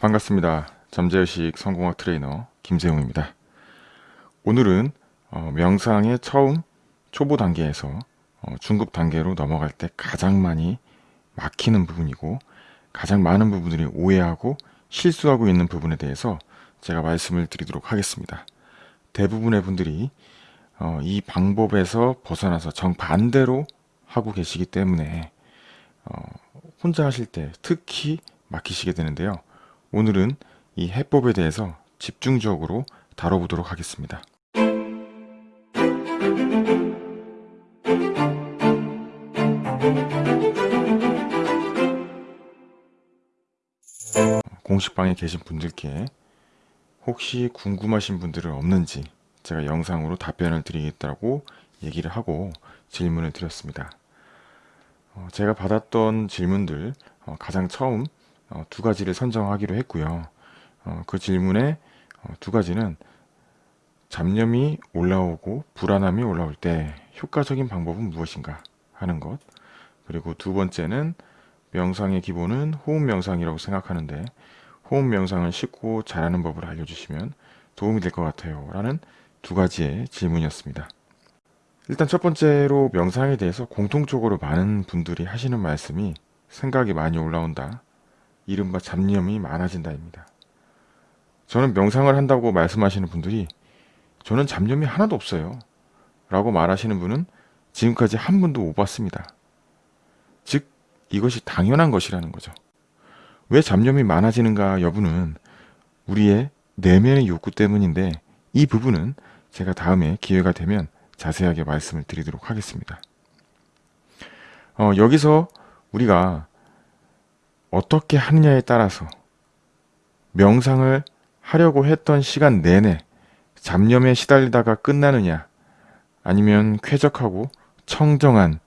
반갑습니다. 잠재의식 성공학 트레이너 김세용입니다. 오늘은 어, 명상의 처음 초보 단계에서 어, 중급 단계로 넘어갈 때 가장 많이 막히는 부분이고 가장 많은 부분들이 오해하고 실수하고 있는 부분에 대해서 제가 말씀을 드리도록 하겠습니다. 대부분의 분들이 어, 이 방법에서 벗어나서 정반대로 하고 계시기 때문에 어, 혼자 하실 때 특히 막히시게 되는데요. 오늘은 이 해법에 대해서 집중적으로 다뤄보도록 하겠습니다. 공식방에 계신 분들께 혹시 궁금하신 분들은 없는지 제가 영상으로 답변을 드리겠다고 얘기를 하고 질문을 드렸습니다. 어, 제가 받았던 질문들 어, 가장 처음 어, 두 가지를 선정하기로 했고요. 어, 그 질문의 어, 두 가지는 잡념이 올라오고 불안함이 올라올 때 효과적인 방법은 무엇인가 하는 것 그리고 두 번째는 명상의 기본은 호흡 명상이라고 생각하는데 호흡 명상을 쉽고 잘하는 법을 알려주시면 도움이 될 것 같아요 라는 두 가지의 질문이었습니다. 일단 첫 번째로 명상에 대해서 공통적으로 많은 분들이 하시는 말씀이 생각이 많이 올라온다 이른바 잡념이 많아진다입니다. 저는 명상을 한다고 말씀하시는 분들이 저는 잡념이 하나도 없어요. 라고 말하시는 분은 지금까지 한 분도 못 봤습니다. 즉 이것이 당연한 것이라는 거죠. 왜 잡념이 많아지는가 여부는 우리의 내면의 욕구 때문인데 이 부분은 제가 다음에 기회가 되면 자세하게 말씀을 드리도록 하겠습니다. 어, 여기서 우리가 어떻게 하느냐에 따라서 명상을 하려고 했던 시간 내내 잡념에 시달리다가 끝나느냐 아니면 쾌적하고 청정한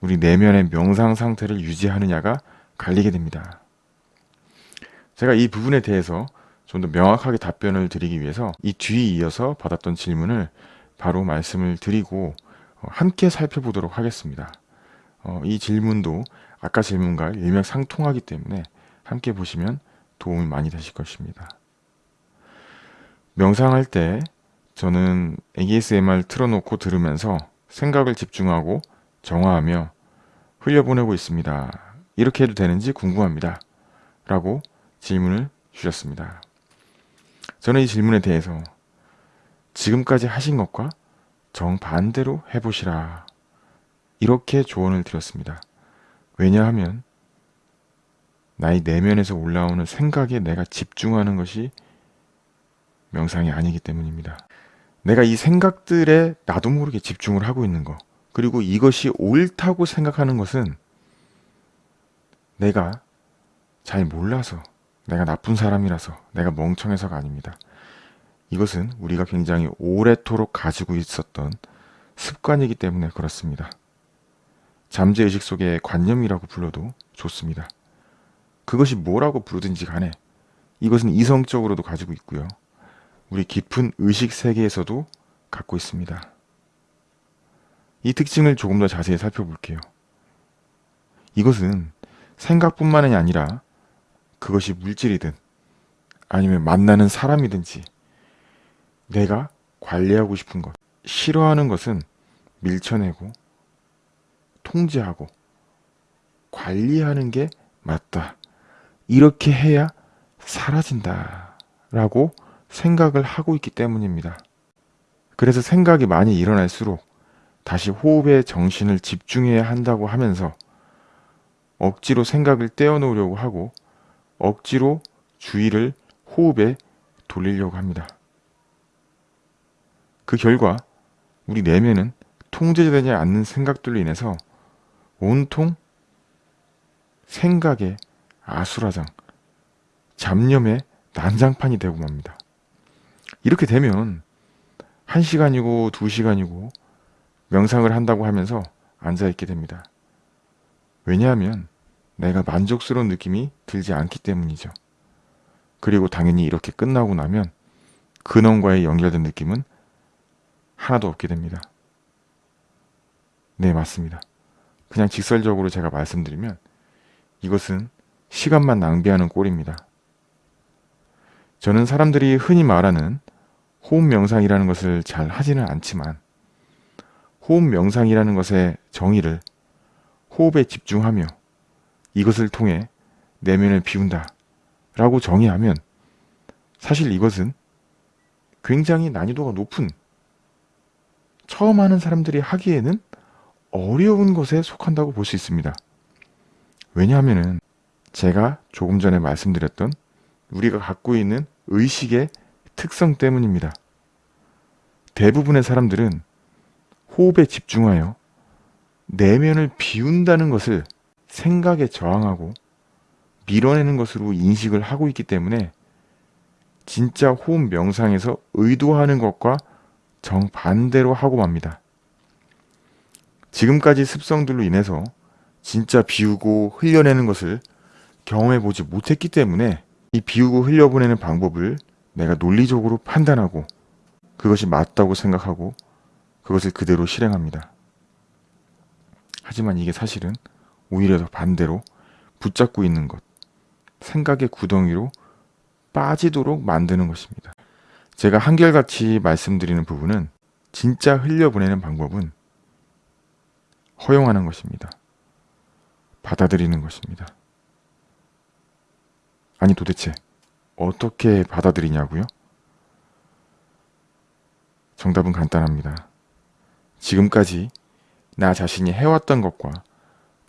우리 내면의 명상 상태를 유지하느냐가 갈리게 됩니다. 제가 이 부분에 대해서 좀 더 명확하게 답변을 드리기 위해서 이 뒤에 이어서 받았던 질문을 바로 말씀을 드리고 어, 함께 살펴보도록 하겠습니다. 어, 이 질문도 아까 질문과 일맥상통하기 때문에 함께 보시면 도움이 많이 되실 것입니다. 명상할 때 저는 ASMR 틀어놓고 들으면서 생각을 집중하고 정화하며 흘려보내고 있습니다. 이렇게 해도 되는지 궁금합니다. 라고 질문을 주셨습니다. 저는 이 질문에 대해서 지금까지 하신 것과 정반대로 해보시라. 이렇게 조언을 드렸습니다. 왜냐하면 나의 내면에서 올라오는 생각에 내가 집중하는 것이 명상이 아니기 때문입니다. 내가 이 생각들에 나도 모르게 집중을 하고 있는 것 그리고 이것이 옳다고 생각하는 것은 내가 잘 몰라서 내가 나쁜 사람이라서 내가 멍청해서가 아닙니다. 이것은 우리가 굉장히 오래도록 가지고 있었던 습관이기 때문에 그렇습니다. 잠재의식 속의 관념이라고 불러도 좋습니다. 그것이 뭐라고 부르든지 간에 이것은 이성적으로도 가지고 있고요. 우리 깊은 의식 세계에서도 갖고 있습니다. 이 특징을 조금 더 자세히 살펴볼게요. 이것은 생각뿐만이 아니라 그것이 물질이든 아니면 만나는 사람이든지 내가 관리하고 싶은 것, 싫어하는 것은 밀쳐내고 통제하고 관리하는 게 맞다. 이렇게 해야 사라진다. 라고 생각을 하고 있기 때문입니다. 그래서 생각이 많이 일어날수록 다시 호흡에 정신을 집중해야 한다고 하면서 억지로 생각을 떼어놓으려고 하고 억지로 주의를 호흡에 돌리려고 합니다. 그 결과 우리 내면은 통제되지 않는 생각들로 인해서 온통 생각의 아수라장, 잡념의 난장판이 되고 맙니다. 이렇게 되면 1시간이고 2시간이고 명상을 한다고 하면서 앉아있게 됩니다. 왜냐하면 내가 만족스러운 느낌이 들지 않기 때문이죠. 그리고 당연히 이렇게 끝나고 나면 근원과의 연결된 느낌은 하나도 없게 됩니다. 네, 맞습니다. 그냥 직설적으로 제가 말씀드리면 이것은 시간만 낭비하는 꼴입니다. 저는 사람들이 흔히 말하는 호흡 명상이라는 것을 잘 하지는 않지만 호흡 명상이라는 것의 정의를 호흡에 집중하며 이것을 통해 내면을 비운다 라고 정의하면 사실 이것은 굉장히 난이도가 높은 처음 하는 사람들이 하기에는 어려운 것에 속한다고 볼 수 있습니다. 왜냐하면 제가 조금 전에 말씀드렸던 우리가 갖고 있는 의식의 특성 때문입니다. 대부분의 사람들은 호흡에 집중하여 내면을 비운다는 것을 생각에 저항하고 밀어내는 것으로 인식을 하고 있기 때문에 진짜 호흡 명상에서 의도하는 것과 정반대로 하고 맙니다. 지금까지 습성들로 인해서 진짜 비우고 흘려내는 것을 경험해 보지 못했기 때문에 이 비우고 흘려보내는 방법을 내가 논리적으로 판단하고 그것이 맞다고 생각하고 그것을 그대로 실행합니다. 하지만 이게 사실은 오히려 더 반대로 붙잡고 있는 것, 생각의 구덩이로 빠지도록 만드는 것입니다. 제가 한결같이 말씀드리는 부분은 진짜 흘려보내는 방법은 허용하는 것입니다. 받아들이는 것입니다. 아니 도대체 어떻게 받아들이냐고요? 정답은 간단합니다. 지금까지 나 자신이 해왔던 것과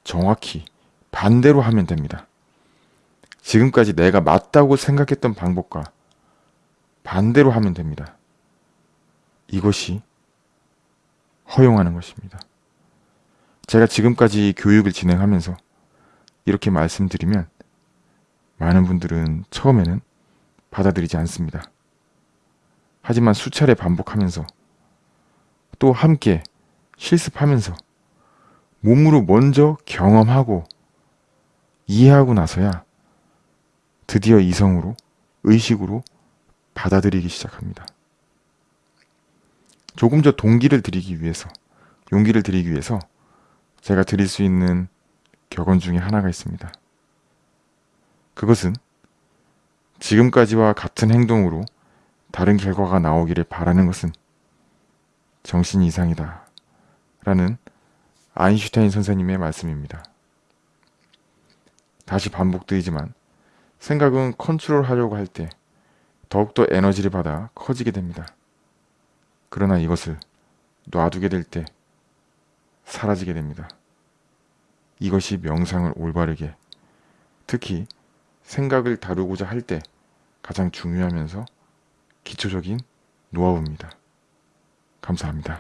정확히 반대로 하면 됩니다. 지금까지 내가 맞다고 생각했던 방법과 반대로 하면 됩니다. 이것이 허용하는 것입니다. 제가 지금까지 교육을 진행하면서 이렇게 말씀드리면 많은 분들은 처음에는 받아들이지 않습니다. 하지만 수차례 반복하면서 또 함께 실습하면서 몸으로 먼저 경험하고 이해하고 나서야 드디어 이성으로 의식으로 받아들이기 시작합니다. 조금 더 동기를 드리기 위해서 용기를 드리기 위해서 제가 드릴 수 있는 격언 중에 하나가 있습니다. 그것은 지금까지와 같은 행동으로 다른 결과가 나오기를 바라는 것은 정신 이상이다. 라는 아인슈타인 선생님의 말씀입니다. 다시 반복되지만 생각은 컨트롤 하려고 할 때 더욱더 에너지를 받아 커지게 됩니다. 그러나 이것을 놔두게 될 때 사라지게 됩니다. 이것이 명상을 올바르게 특히 생각을 다루고자 할 때 가장 중요하면서 기초적인 노하우입니다. 감사합니다.